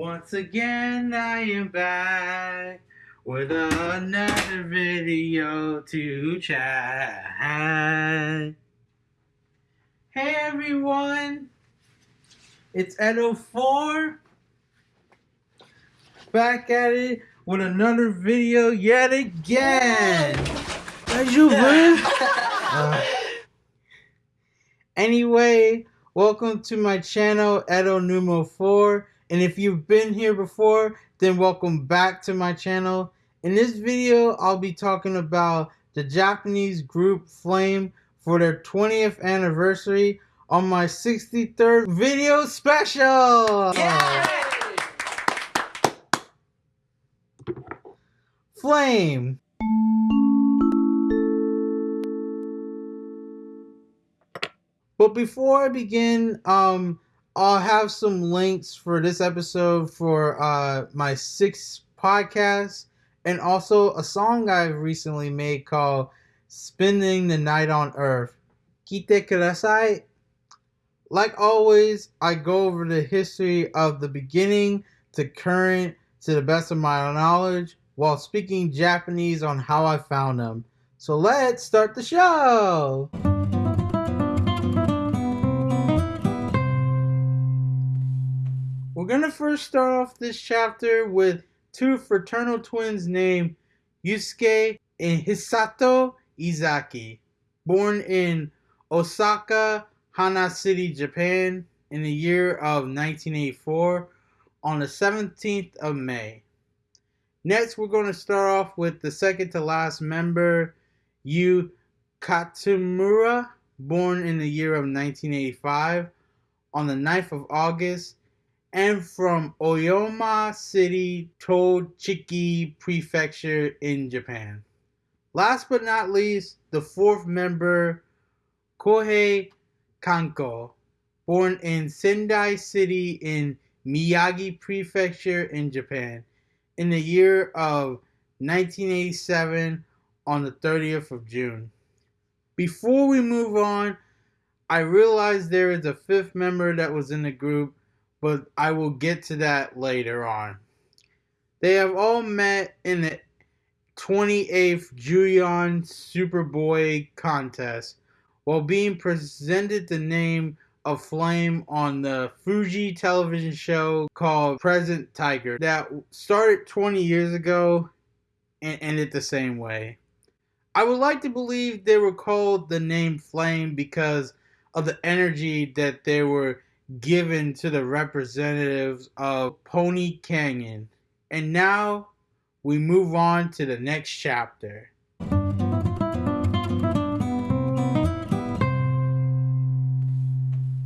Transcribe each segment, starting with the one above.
Once again, I am back with another video to chat. Hey everyone, it's Edo4 back at it with another video yet again. As you uh, Anyway, welcome to my channel, Edo Numo 4. And if you've been here before, then welcome back to my channel. In this video, I'll be talking about the Japanese group Flame for their 20th anniversary on my 63rd video special! Yay! Flame! But before I begin, um, I'll have some links for this episode for uh, my sixth podcast and also a song I've recently made called Spending the Night on Earth. Kite kudasai. Like always, I go over the history of the beginning to current to the best of my knowledge while speaking Japanese on how I found them. So let's start the show! We're gonna first start off this chapter with two fraternal twins named Yusuke and Hisato Izaki, born in Osaka, Hana City, Japan, in the year of 1984 on the 17th of May. Next, we're going to start off with the second to last member, Yu Katsumura, born in the year of 1985 on the 9th of August and from Oyama City, Tochigi Prefecture in Japan. Last but not least, the fourth member, Kohei Kanko, born in Sendai City in Miyagi Prefecture in Japan in the year of 1987 on the 30th of June. Before we move on, I realized there is a fifth member that was in the group but I will get to that later on. They have all met in the 28th Junon Superboy contest while being presented the name of Flame on the Fuji television show called Present Tiger that started 20 years ago and ended the same way. I would like to believe they were called the name Flame because of the energy that they were given to the representatives of Pony Canyon. And now we move on to the next chapter.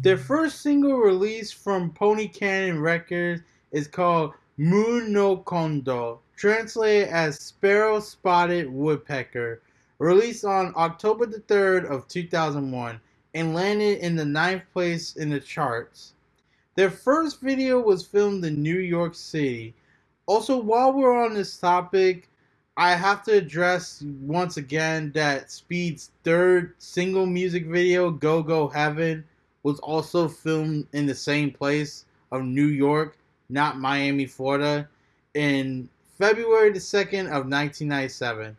Their first single release from Pony Canyon Records is called Moon no Kondo, translated as Sparrow Spotted Woodpecker, released on October the 3rd of 2001 and landed in the ninth place in the charts. Their first video was filmed in New York City. Also, while we're on this topic, I have to address once again that Speed's third single music video, Go Go Heaven, was also filmed in the same place of New York, not Miami, Florida, in February the 2nd of 1997.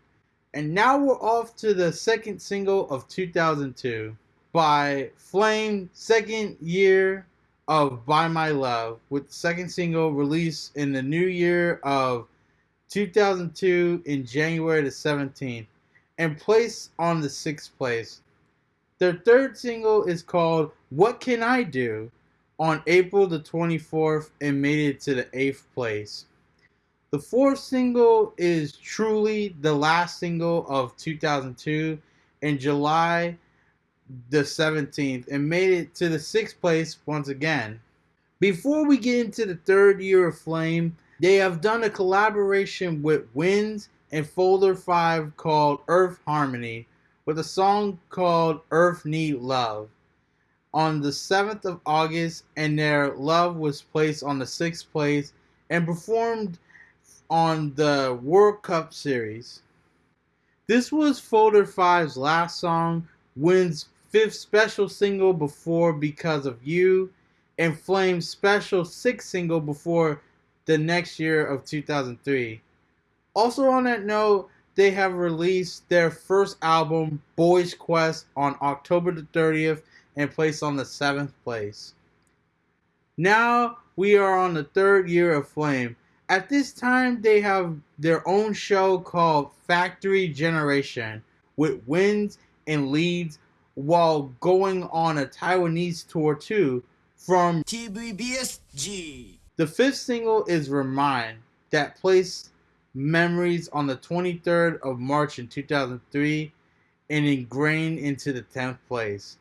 And now we're off to the second single of 2002 by Flame, second year of By My Love, with the second single released in the new year of 2002 in January the 17th and placed on the sixth place. Their third single is called What Can I Do on April the 24th and made it to the eighth place. The fourth single is truly the last single of 2002 in July the 17th and made it to the sixth place once again. Before we get into the third year of Flame, they have done a collaboration with Winds and Folder 5 called Earth Harmony with a song called Earth Need Love on the 7th of August, and their love was placed on the sixth place and performed on the World Cup Series. This was Folder 5's last song, Winds fifth special single before Because of You, and Flame's special sixth single before the next year of 2003. Also, on that note, they have released their first album, Boys Quest, on October the 30th and placed on the seventh place. Now we are on the third year of Flame. At this time, they have their own show called Factory Generation with Winds and leads while going on a Taiwanese tour too from TVBSG. The fifth single is Remind that placed memories on the 23rd of March in 2003 and ingrained into the 10th place.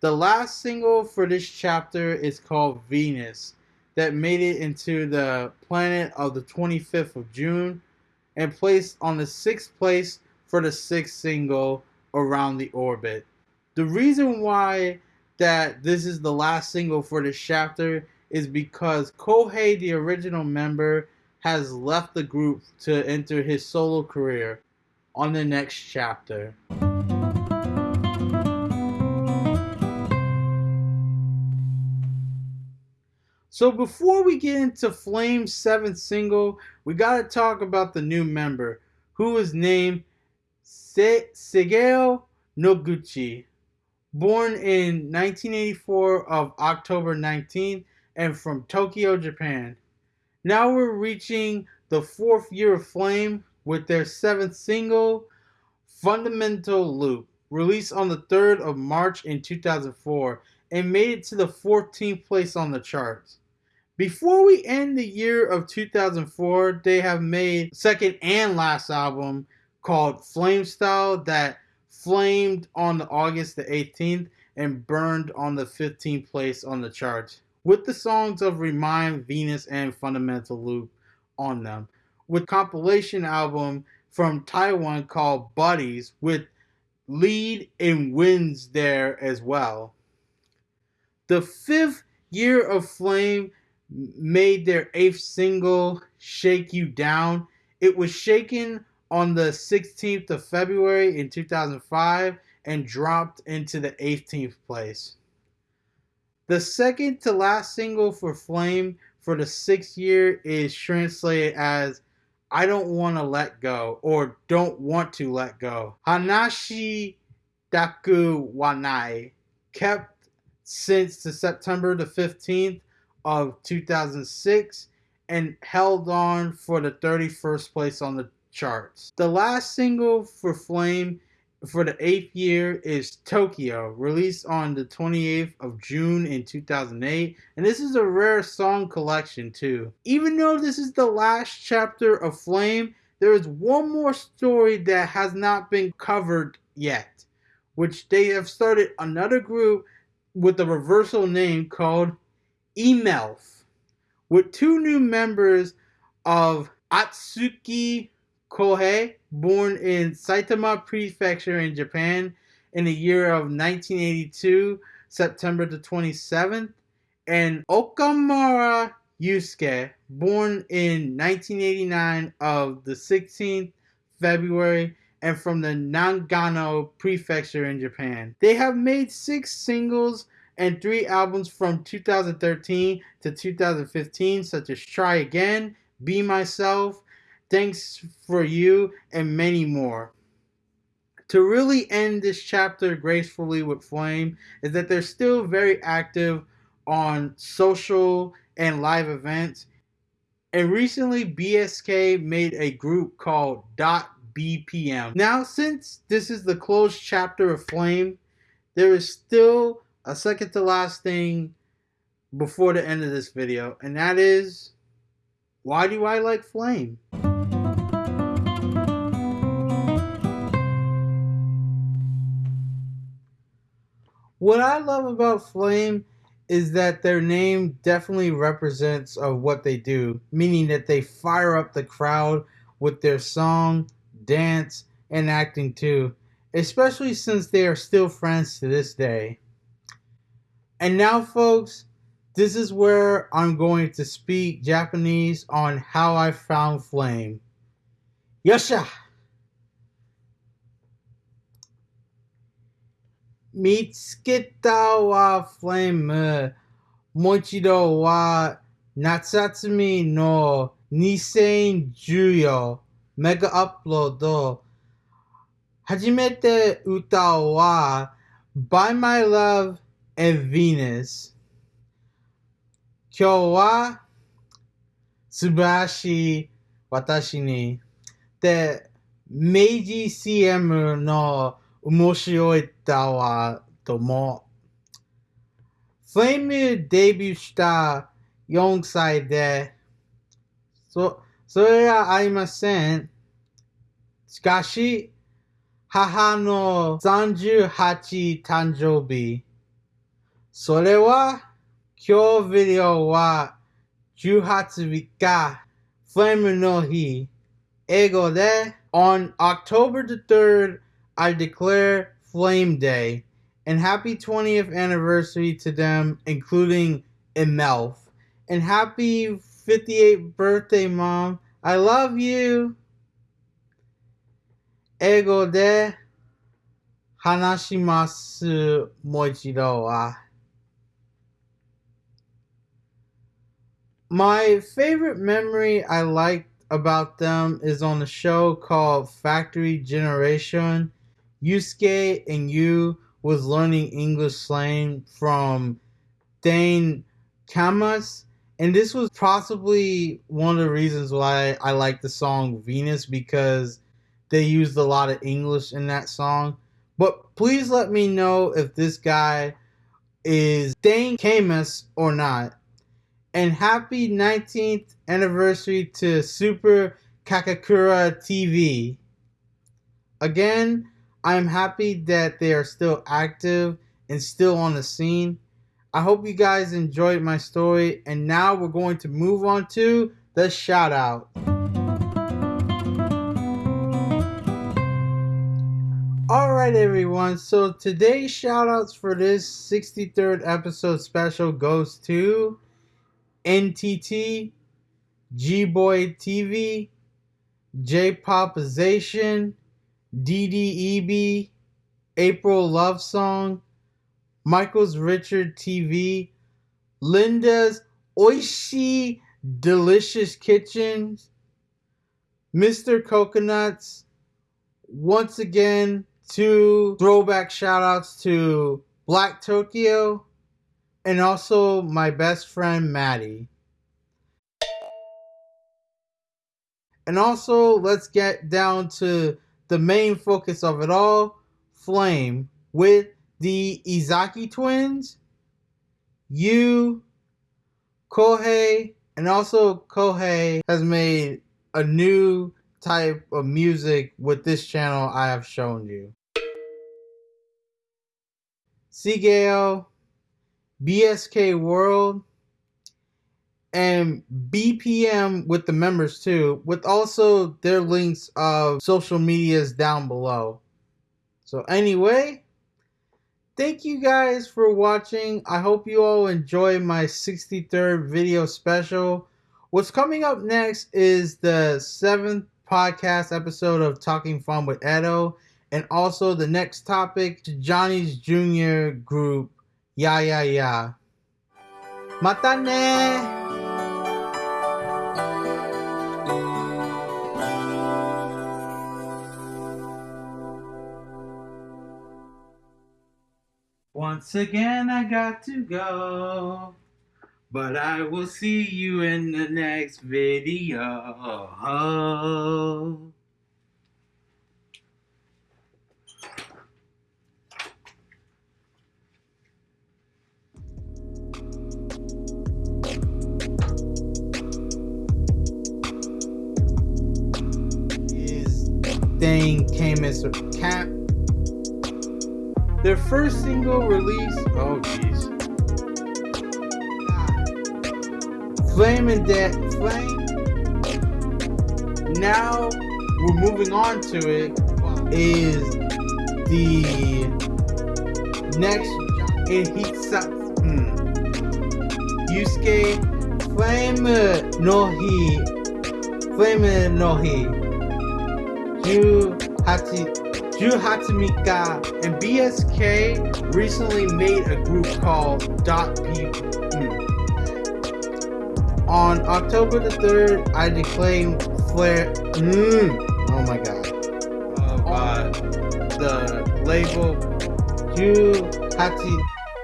The last single for this chapter is called Venus, that made it into the planet of the 25th of June and placed on the sixth place for the sixth single around the orbit. The reason why that this is the last single for this chapter is because Kohei, the original member, has left the group to enter his solo career on the next chapter. So before we get into Flame's seventh single, we gotta talk about the new member, who is named Se- Shigeo Noguchi. Born in 1984 of October 19th and from Tokyo, Japan. Now we're reaching the fourth year of Flame with their seventh single, Fundamental Loop, released on the 3rd of March in 2004 and made it to the 14th place on the charts. Before we end the year of 2004, they have made second and last album called Flame Style that flamed on August the 18th and burned on the 15th place on the chart, with the songs of Remind, Venus, and Fundamental Loop on them. With compilation album from Taiwan called Buddies with lead and Winds there as well. The fifth year of Flame made their eighth single, Shake You Down. It was shaken on the 16th of February in 2005 and dropped into the 18th place. The second to last single for Flame for the sixth year is translated as I don't want to let go or don't want to let go. Hanashi Daku Wanai kept since the September the 15th of 2006 and held on for the 31st place on the charts. The last single for Flame for the eighth year is Tokyo, released on the 28th of June in 2008. And this is a rare song collection, too. Even though this is the last chapter of Flame, there is one more story that has not been covered yet, which they have started another group with a reversal name called Emelf, with two new members of Atsuki Kohei, born in Saitama Prefecture in Japan in the year of 1982, September the 27th, and Okamura Yusuke, born in 1989 of the 16th February and from the Nagano Prefecture in Japan. They have made six singles and three albums from 2013 to 2015, such as Try Again, Be Myself, Thanks for You, and many more. To really end this chapter gracefully with Flame is that they're still very active on social and live events. And recently, BSK made a group called Dot BPM. Now, since this is the closed chapter of Flame, there is still a second to last thing before the end of this video, and that is why do I like Flame? What I love about Flame is that their name definitely represents of what they do, meaning that they fire up the crowd with their song, dance, and acting too, especially since they are still friends to this day. And now, folks, this is where I'm going to speak Japanese on how I found flame. Yosha! 見つけたわフレーム。もう一度は Natsatsumi no 2014メガアップロード。初めて歌は By My Love and Venus 今日は素晴らしい私に。で明治 CM の面白い歌はともフレームデビューした4歳でそそれはありません。しかし、母の38誕生日。それは、今日ビデオは18日、フレームの日。英語で、On October the 3rd, I declare Flame Day and happy 20th anniversary to them, including Emelf. And happy 58th birthday, Mom. I love you. Ego de Hanashimasu Moichiro wa. My favorite memory I liked about them is on a show called Factory Generation Yusuke and you was learning English slang from Dane Kamas. And this was possibly one of the reasons why I like the song Venus because they used a lot of English in that song. But please let me know if this guy is Dane Camus or not. And happy 19th anniversary to Super Kakakura TV. Again, I'm happy that they are still active and still on the scene. I hope you guys enjoyed my story, and now we're going to move on to the shout out. Alright, everyone, so today's shout outs for this 63rd episode special goes to NTT, G Boy TV, J Popization, DDEB, April Love Song, Michael's Richard TV, Linda's Oishi Delicious Kitchens, Mr. Coconuts, once again, two throwback shout outs to Black Tokyo and also my best friend Maddie. And also, let's get down to the main focus of it all Flame with the Izaki twins, you, Kohei, and also Kohei has made a new type of music with this channel I have shown you. Sigeo, BSK World, and BPM with the members too, with also their links of social medias down below. So anyway, thank you guys for watching. I hope you all enjoy my 63rd video special. What's coming up next is the seventh podcast episode of Talking Fun with Edo, and also the next topic, Johnny's Junior group, Yeah Yeah Yeah. Mata ne! Once again, I got to go. But I will see you in the next video. Thing came as a cap their first single release, oh jeez. Flame and Dead Flame. Now we're moving on to it is the next Ihitsa hmm. Yusuke Flame no Hi Flame no Hi Ju Hachi Ju Hatsumika and BSK recently made a group called Dot P. Hmm. On October the 3rd, I declare Flare. Mm, oh my god. Oh god. The label Ju Hati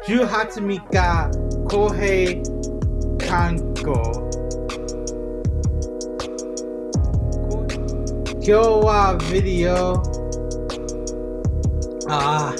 Ju Hatsumika Kohei Kanko. 今日はビデオ 啊